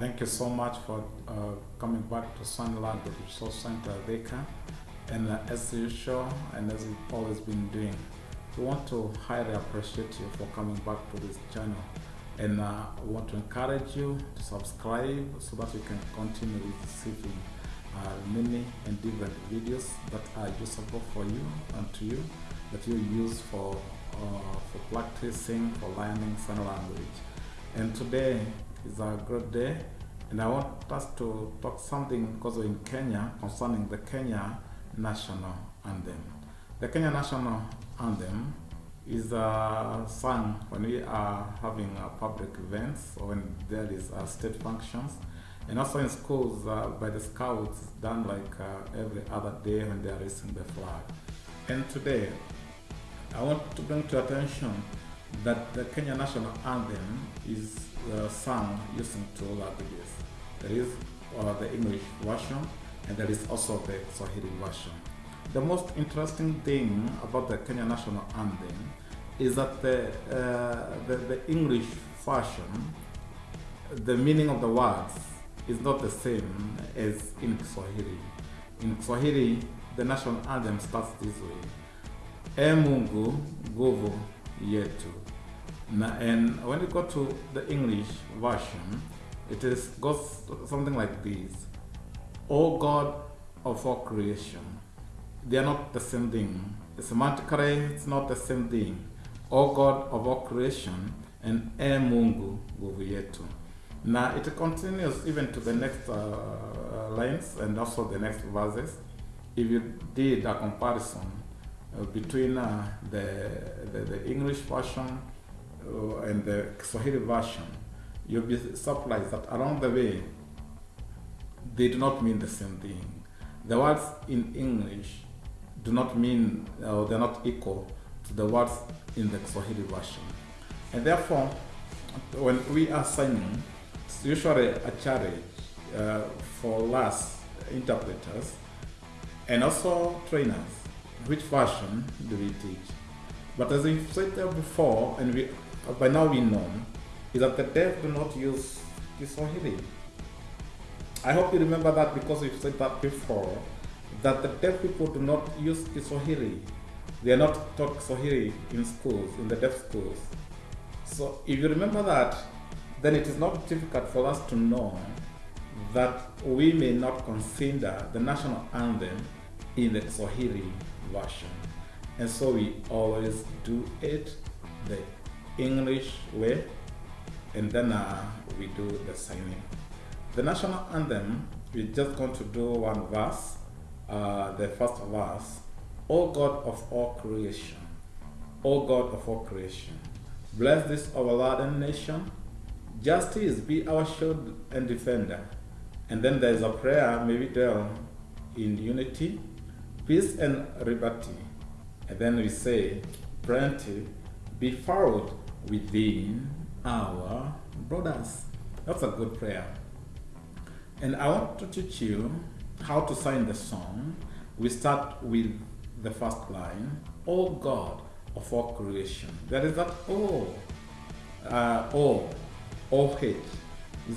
Thank you so much for uh, coming back to Sunland Resource Center Dhika. And uh, as usual, and as we've always been doing, we want to highly appreciate you for coming back to this channel. And uh, we want to encourage you to subscribe so that you can continue receiving uh, many and different videos that are useful for you and to you, that you use for, uh, for practicing, for learning sign language. And today is a great day, and I want us to talk something because in Kenya concerning the Kenya national anthem. The Kenya national anthem is uh, sung when we are having uh, public events or when there is uh, state functions and also in schools uh, by the scouts done like uh, every other day when they are raising the flag. And today I want to bring to attention that the Kenya national anthem is uh, sung using two languages. There is uh, the English version and there is also the Swahili version. The most interesting thing about the Kenya national anthem is that the, uh, the, the English version, the meaning of the words is not the same as in Swahili. In Swahili, the national anthem starts this way. E Mungu nguvu yetu. And when you go to the English version, it is goes something like this. O God of all creation. They are not the same thing. Semantically, it's not the same thing. O God of all creation and E Mungu nguvu. Now it continues even to the next uh, lines and also the next verses. If you did a comparison uh, between uh, the, the, the English version uh, and the Swahili version, you'll be surprised that along the way they do not mean the same thing. The words in English do not mean, uh, they're not equal to the words in the Swahili version. And therefore, when we are signing, it's usually a challenge uh, for us interpreters and also trainers. Which version do we teach? But as we've said before, and we by now we know, is that the deaf do not use Kiswahili. I hope you remember that because we've said that before, that the deaf people do not use Kiswahili. They are not taught Kiswahili in schools, in the deaf schools. So if you remember that, then it is not difficult for us to know that we may not consider the national anthem in the Swahili version. And so we always do it the English way, and then uh, we do the signing. The national anthem, we're just going to do one verse, uh, the first verse. O God of all creation, O God of all creation, bless this our Lord and nation. Justice be our shield and defender. And then there's a prayer, maybe there in unity, peace and liberty. And then we say, plenty be found within our brothers. That's a good prayer. And I want to teach you how to sign the song. We start with the first line, O God of all creation. There is that O, uh, O, O H. Is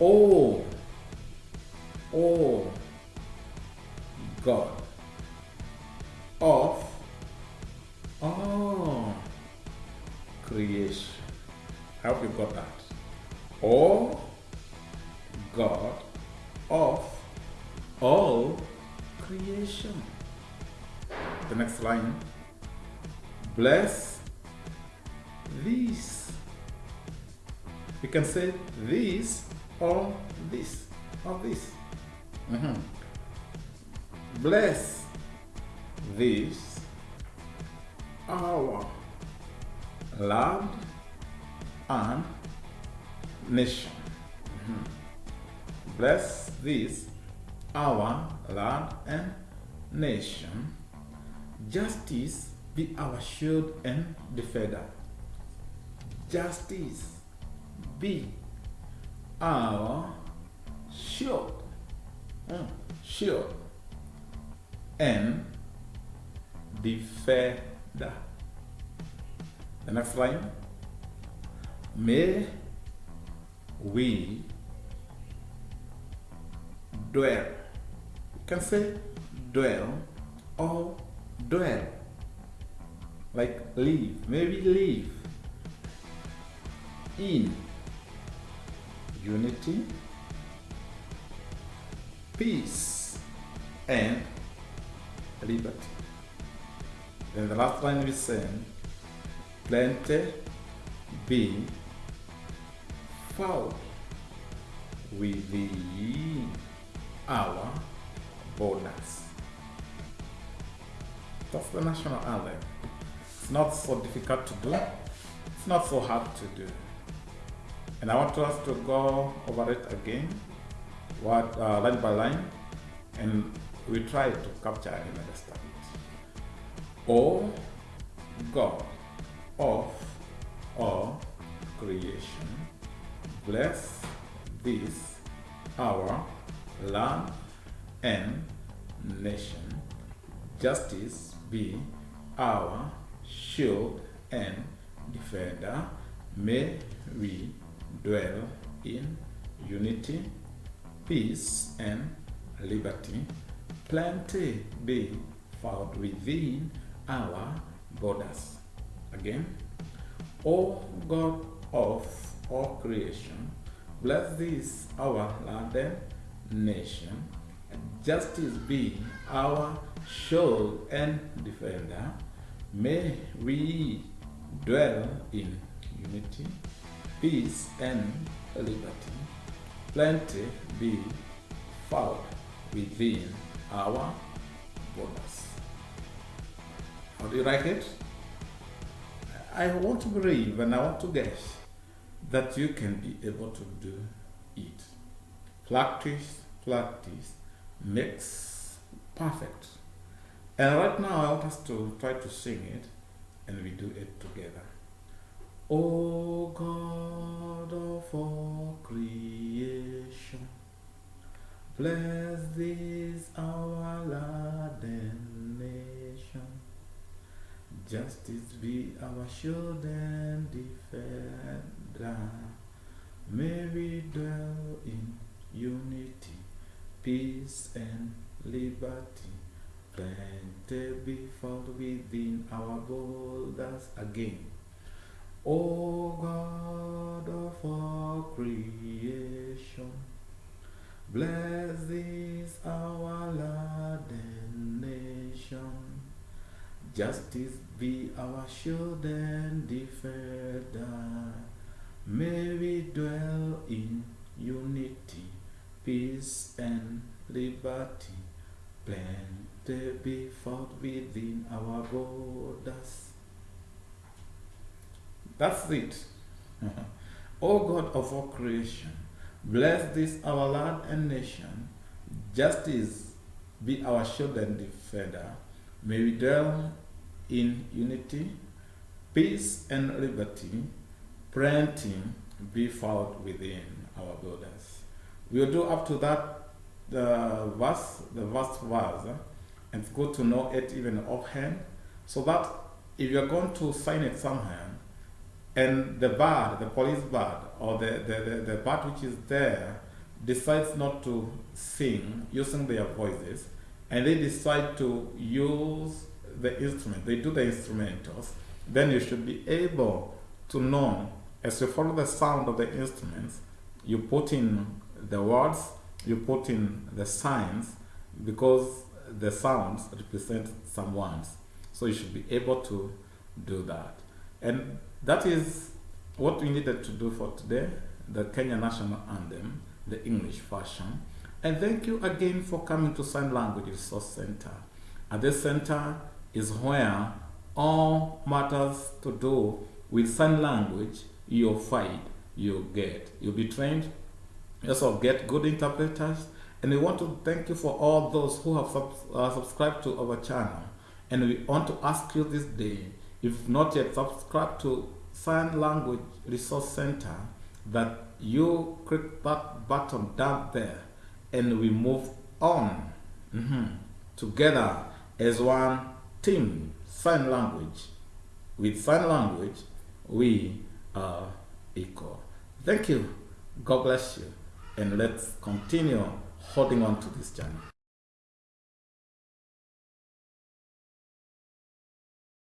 O, O, God of all creation. I hope you got that. O God of all creation. The next line. Bless these. You can say these or this or this. Mhm. Bless this our land and nation. Mhm. Bless this our land and nation. Justice be our shield and defender. Justice be our shield, mm, shield and defender. The next line. May we dwell. You can say dwell or dwell. Like live, maybe live in unity, peace, and liberty. Then the last line we sing, plenty be found within our borders. That's the national anthem. It's not so difficult to do. It's not so hard to do. And I want us to go over it again, what uh, line by line, and we try to capture and understand it. O God of all creation, bless this our land and nation. Justice be our shield and defender. May we dwell in unity, peace, and liberty. Plenty be found within our borders. Again, O God of all creation, bless this our land and nation. And justice be our shield and defender. May we dwell in unity, peace, and liberty. Plenty be found within our borders. How do you like it? I want to believe and I want to guess that you can be able to do it. Practice, practice makes perfect. And right now I want us to try to sing it and we do it together. O God of all creation, bless this our land. Justice be our shield and defender. May we dwell in unity, peace, and liberty. Plenty be found within our borders again. O God of all creation, bless this our land and nation. Justice be our shield and defender. May we dwell in unity, peace, and liberty. Plenty be found within our borders. That's it. o God of all creation, bless this our land and nation. Justice be our shield and defender. May we dwell in unity, peace, and liberty. Plenty be found within our borders. We'll do up to that the verse, the verse verse, and it's good to know it even offhand, so that if you're going to sign it somehow, and the bird, the police bird, or the, the, the, the bird which is there, decides not to sing using their voices, and they decide to use the instrument, they do the instrumentals, then you should be able to know as you follow the sound of the instruments, you put in the words, you put in the signs, because the sounds represent some words. So you should be able to do that. And that is what we needed to do for today, the Kenya National Anthem, the English version. And thank you again for coming to Sign Language Resource Center. At this center is where all matters to do with sign language you'll find, you'll get. You'll be trained, also get good interpreters. And we want to thank you for all those who have sub uh, subscribed to our channel. And we want to ask you this day, if not yet subscribed to Sign Language Resource Center, that you click that button down there and we move on mm -hmm, together as one team, sign language. With sign language, we are equal. Thank you. God bless you. And let's continue holding on to this journey.